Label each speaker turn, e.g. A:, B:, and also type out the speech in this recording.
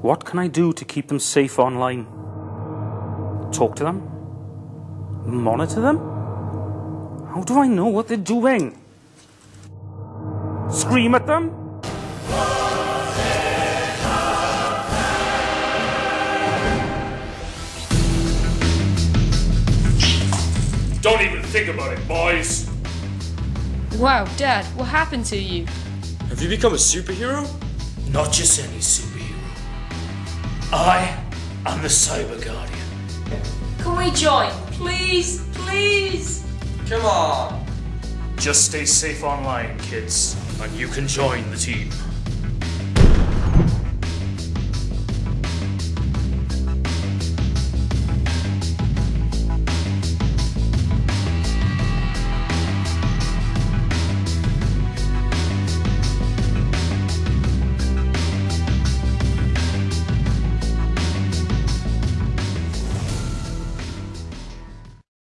A: What can I do to keep them safe online? Talk to them? Monitor them? How do I know what they're doing? Scream at them?
B: Don't even think about it, boys.
C: Wow, Dad, what happened to you?
D: Have you become a superhero?
E: Not just any superhero. I am the Cyber Guardian.
C: Can we join? Please, please.
D: Come on.
E: Just stay safe online, kids, and you can join the team.